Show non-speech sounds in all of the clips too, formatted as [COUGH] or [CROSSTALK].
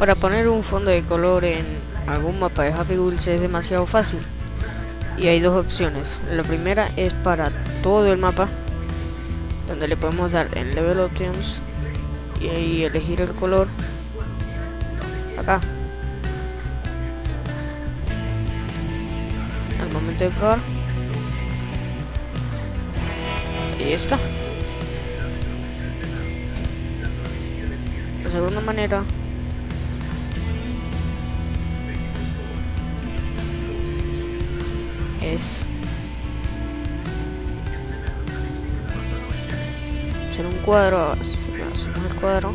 Para poner un fondo de color en algún mapa de Happy Wheels es demasiado fácil. Y hay dos opciones. La primera es para todo el mapa, donde le podemos dar en Level Options y ahí elegir el color. Acá. Al momento de probar. Y está. La segunda manera es hacer un cuadro, hacemos el cuadro.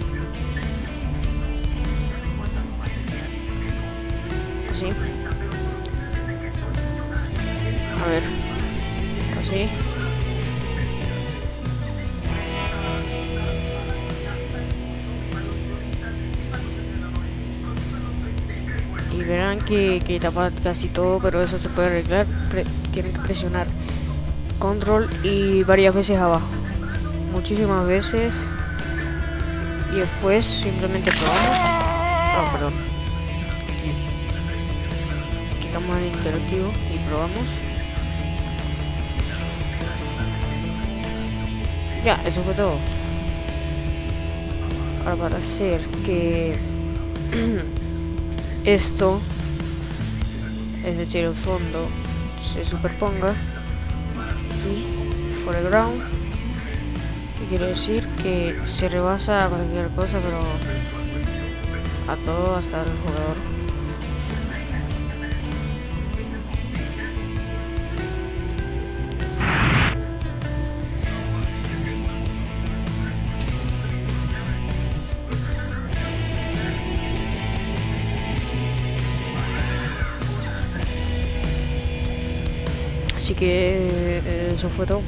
Así. A ver. Así verán que, que tapa casi todo pero eso se puede arreglar tienen que presionar control y varias veces abajo. Muchísimas veces. Y después simplemente probamos. Ah perdón. Quitamos el interactivo y probamos. Ya eso fue todo. Ahora para hacer que [CLEARS THROAT] esto, es decir, el fondo se superponga aquí, foreground, que quiere decir que se rebasa a cualquier cosa, pero a todo hasta el jugador. Así que eh, eso fue todo.